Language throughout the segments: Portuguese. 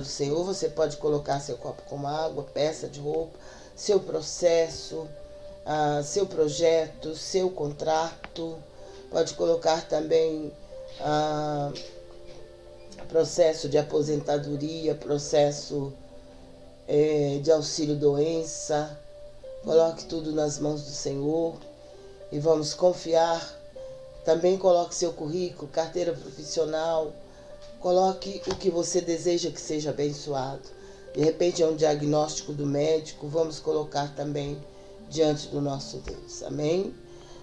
do Senhor, você pode colocar seu copo com água, peça de roupa, seu processo, ah, seu projeto, seu contrato. Pode colocar também ah, processo de aposentadoria, processo eh, de auxílio doença. Coloque tudo nas mãos do Senhor e vamos confiar. Também coloque seu currículo, carteira profissional, Coloque o que você deseja que seja abençoado. De repente é um diagnóstico do médico, vamos colocar também diante do nosso Deus. Amém?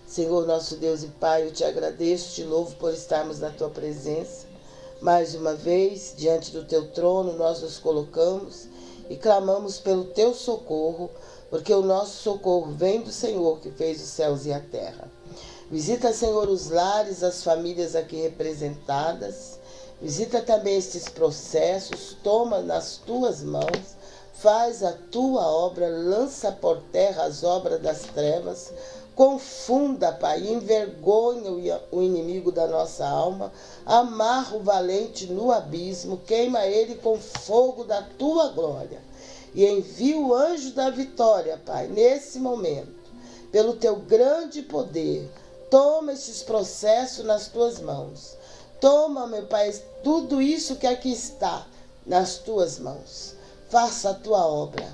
Senhor, nosso Deus e Pai, eu te agradeço, te louvo por estarmos na tua presença. Mais uma vez, diante do teu trono, nós nos colocamos e clamamos pelo teu socorro, porque o nosso socorro vem do Senhor que fez os céus e a terra. Visita, Senhor, os lares, as famílias aqui representadas. Visita também estes processos, toma nas tuas mãos, faz a tua obra, lança por terra as obras das trevas, confunda, Pai, envergonha o inimigo da nossa alma, amarra o valente no abismo, queima ele com fogo da tua glória. E envia o anjo da vitória, Pai, nesse momento, pelo teu grande poder. Toma estes processos nas tuas mãos Toma, meu Pai, tudo isso que aqui está nas tuas mãos. Faça a tua obra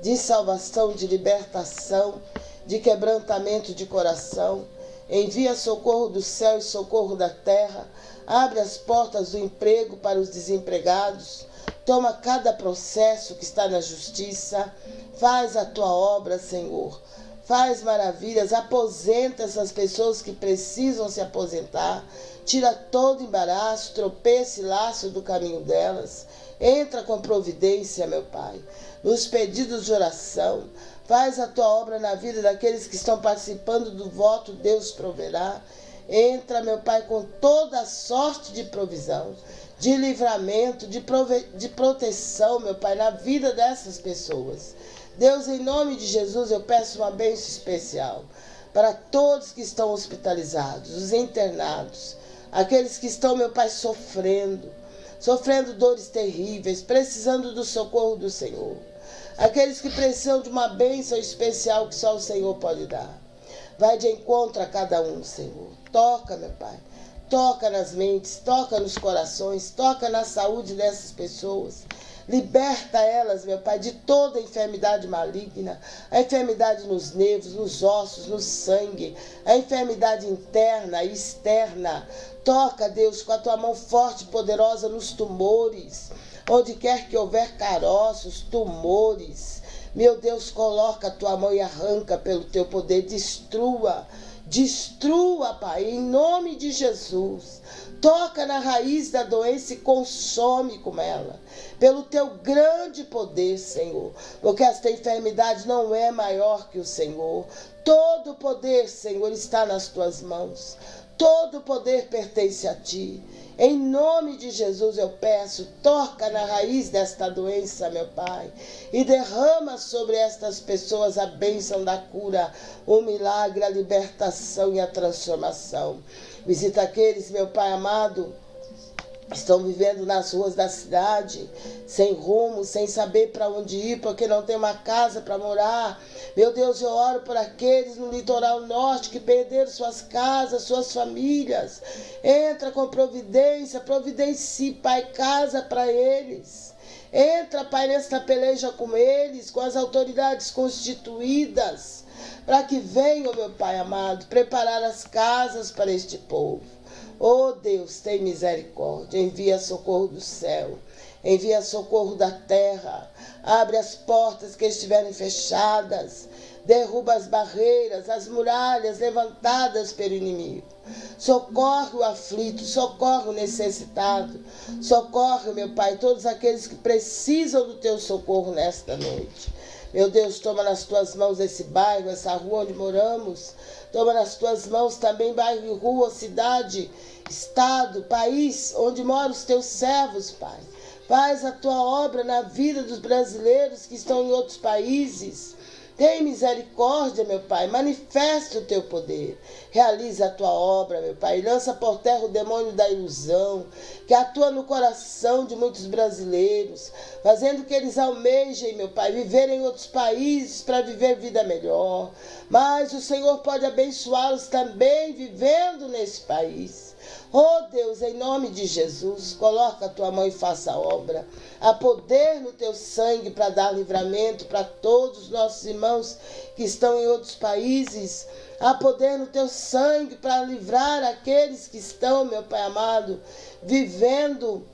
de salvação, de libertação, de quebrantamento de coração. Envia socorro do céu e socorro da terra. Abre as portas do emprego para os desempregados. Toma cada processo que está na justiça. Faz a tua obra, Senhor. Faz maravilhas. Aposenta essas pessoas que precisam se aposentar tira todo embaraço, tropeço e laço do caminho delas. Entra com providência, meu Pai, nos pedidos de oração. Faz a tua obra na vida daqueles que estão participando do voto, Deus proverá. Entra, meu Pai, com toda a sorte de provisão, de livramento, de, de proteção, meu Pai, na vida dessas pessoas. Deus, em nome de Jesus, eu peço uma bênção especial para todos que estão hospitalizados, os internados, aqueles que estão, meu Pai, sofrendo, sofrendo dores terríveis, precisando do socorro do Senhor. Aqueles que precisam de uma bênção especial que só o Senhor pode dar. Vai de encontro a cada um, Senhor. Toca, meu Pai. Toca nas mentes, toca nos corações, toca na saúde dessas pessoas. Liberta elas, meu Pai, de toda enfermidade maligna, a enfermidade nos nervos, nos ossos, no sangue, a enfermidade interna e externa. Toca, Deus, com a tua mão forte e poderosa nos tumores, onde quer que houver caroços, tumores. Meu Deus, coloca a tua mão e arranca pelo teu poder, destrua, destrua, Pai, em nome de Jesus toca na raiz da doença e consome com ela. Pelo teu grande poder, Senhor. Porque esta enfermidade não é maior que o Senhor. Todo o poder, Senhor, está nas tuas mãos. Todo poder pertence a ti. Em nome de Jesus eu peço, toca na raiz desta doença, meu Pai, e derrama sobre estas pessoas a bênção da cura, o milagre, a libertação e a transformação. Visita aqueles, meu Pai amado, estão vivendo nas ruas da cidade, sem rumo, sem saber para onde ir, porque não tem uma casa para morar. Meu Deus, eu oro por aqueles no litoral norte que perderam suas casas, suas famílias. Entra com providência, providencie, Pai, casa para eles. Entra, Pai, nesta peleja com eles, com as autoridades constituídas para que venham, meu Pai amado, preparar as casas para este povo. Oh Deus, tem misericórdia, envia socorro do céu, envia socorro da terra, abre as portas que estiverem fechadas, derruba as barreiras, as muralhas levantadas pelo inimigo. Socorre o aflito, socorre o necessitado, socorre, meu Pai, todos aqueles que precisam do teu socorro nesta noite. Meu Deus, toma nas tuas mãos esse bairro, essa rua onde moramos. Toma nas tuas mãos também bairro, rua, cidade, estado, país onde moram os teus servos, Pai. Faz a tua obra na vida dos brasileiros que estão em outros países. Tem misericórdia, meu Pai. Manifesta o teu poder. Realiza a tua obra, meu Pai. Lança por terra o demônio da ilusão, que atua no coração de muitos brasileiros, fazendo que eles almejem, meu Pai, viver em outros países para viver vida melhor. Mas o Senhor pode abençoá-los também vivendo nesse país. Oh Deus, em nome de Jesus, coloca a tua mão e faça a obra. Há poder no teu sangue para dar livramento para todos os nossos irmãos que estão em outros países. Há poder no teu sangue para livrar aqueles que estão, meu Pai amado, vivendo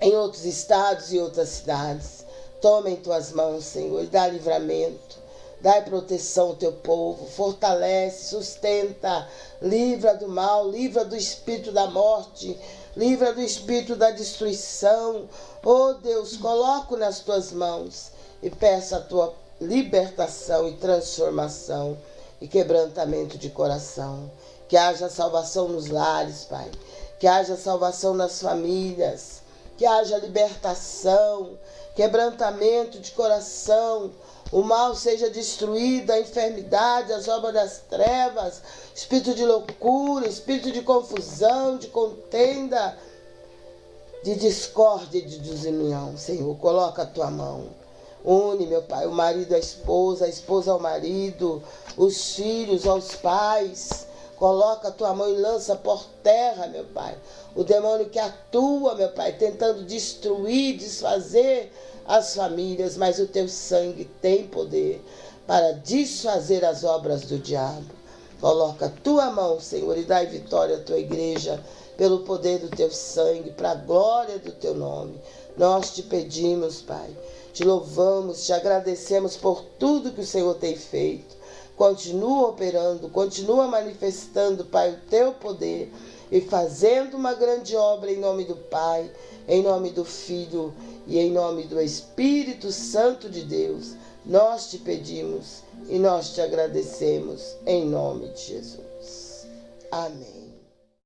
em outros estados e outras cidades. Toma em tuas mãos, Senhor, e dá livramento. Dai proteção ao teu povo, fortalece, sustenta, livra do mal, livra do espírito da morte, livra do espírito da destruição. Oh Deus, coloco nas tuas mãos e peço a tua libertação e transformação e quebrantamento de coração. Que haja salvação nos lares, Pai. Que haja salvação nas famílias. Que haja libertação, quebrantamento de coração o mal seja destruído, a enfermidade, as obras das trevas, espírito de loucura, espírito de confusão, de contenda, de discórdia e de desunião. Senhor, coloca a tua mão. Une, meu Pai, o marido à esposa, a esposa ao marido, os filhos aos pais. Coloca a tua mão e lança por terra, meu Pai. O demônio que atua, meu Pai, tentando destruir, desfazer as famílias, mas o teu sangue tem poder para desfazer as obras do diabo. Coloca a tua mão, Senhor, e dai vitória à tua igreja pelo poder do teu sangue, para a glória do teu nome. Nós te pedimos, Pai, te louvamos, te agradecemos por tudo que o Senhor tem feito. Continua operando, continua manifestando, Pai, o teu poder e fazendo uma grande obra em nome do Pai, em nome do Filho e em nome do Espírito Santo de Deus, nós te pedimos e nós te agradecemos em nome de Jesus. Amém.